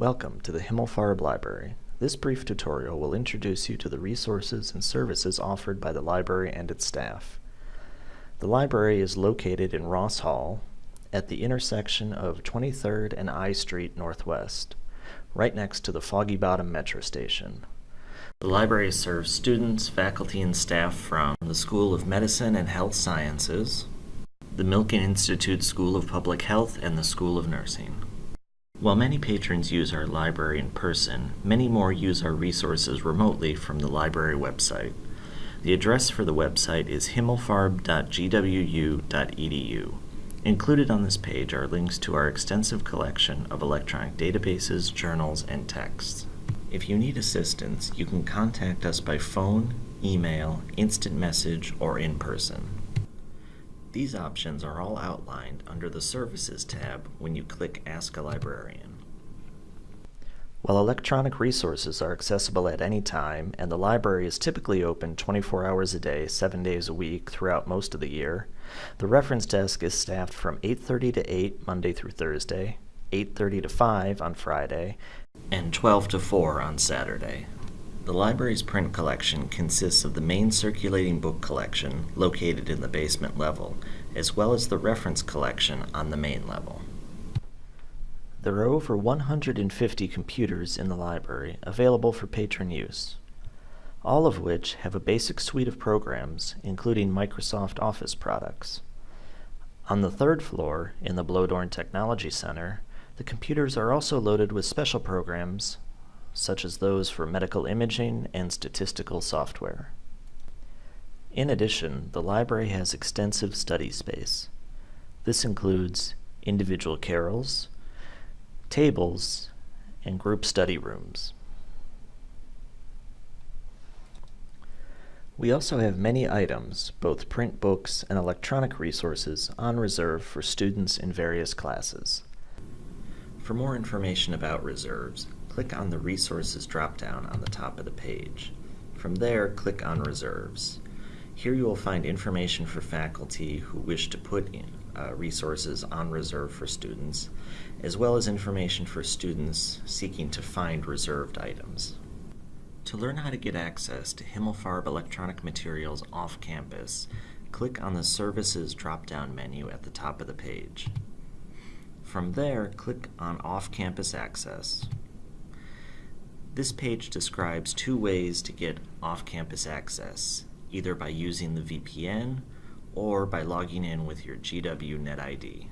Welcome to the Himmelfarb Library. This brief tutorial will introduce you to the resources and services offered by the library and its staff. The library is located in Ross Hall at the intersection of 23rd and I Street Northwest, right next to the Foggy Bottom Metro Station. The library serves students, faculty, and staff from the School of Medicine and Health Sciences, the Milken Institute School of Public Health, and the School of Nursing. While many patrons use our library in person, many more use our resources remotely from the library website. The address for the website is himmelfarb.gwu.edu. Included on this page are links to our extensive collection of electronic databases, journals, and texts. If you need assistance, you can contact us by phone, email, instant message, or in person. These options are all outlined under the Services tab when you click Ask a Librarian. While electronic resources are accessible at any time and the library is typically open 24 hours a day, 7 days a week throughout most of the year, the reference desk is staffed from 8.30 to 8 Monday through Thursday, 8.30 to 5 on Friday, and 12 to 4 on Saturday. The library's print collection consists of the main circulating book collection, located in the basement level, as well as the reference collection on the main level. There are over 150 computers in the library available for patron use, all of which have a basic suite of programs, including Microsoft Office products. On the third floor, in the Bloedorn Technology Center, the computers are also loaded with special programs, such as those for medical imaging and statistical software. In addition, the library has extensive study space. This includes individual carrels, tables, and group study rooms. We also have many items, both print books and electronic resources, on reserve for students in various classes. For more information about reserves, click on the Resources drop-down on the top of the page. From there, click on Reserves. Here you will find information for faculty who wish to put in, uh, resources on reserve for students, as well as information for students seeking to find reserved items. To learn how to get access to Himmelfarb electronic materials off campus, click on the Services drop-down menu at the top of the page. From there, click on Off-Campus Access. This page describes two ways to get off-campus access, either by using the VPN or by logging in with your GW NetID.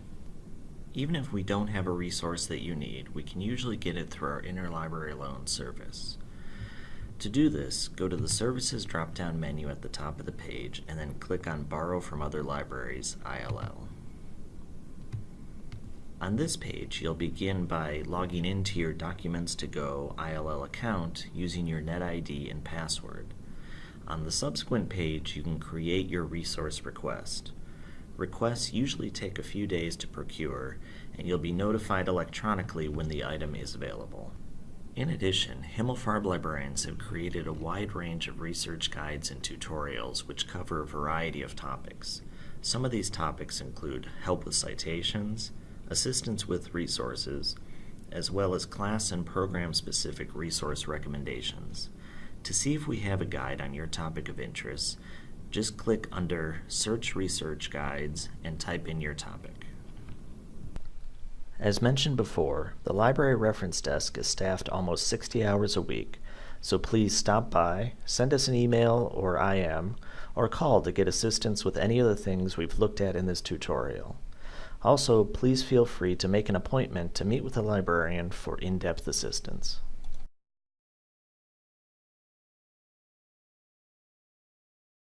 Even if we don't have a resource that you need, we can usually get it through our interlibrary loan service. To do this, go to the Services drop-down menu at the top of the page and then click on Borrow from Other Libraries, ILL. On this page, you'll begin by logging into your Documents to Go ILL account using your NetID and password. On the subsequent page, you can create your resource request. Requests usually take a few days to procure, and you'll be notified electronically when the item is available. In addition, Himmelfarb librarians have created a wide range of research guides and tutorials which cover a variety of topics. Some of these topics include help with citations, assistance with resources, as well as class and program specific resource recommendations. To see if we have a guide on your topic of interest, just click under Search Research Guides and type in your topic. As mentioned before, the library reference desk is staffed almost 60 hours a week, so please stop by, send us an email or IM, or call to get assistance with any of the things we've looked at in this tutorial. Also, please feel free to make an appointment to meet with a librarian for in-depth assistance.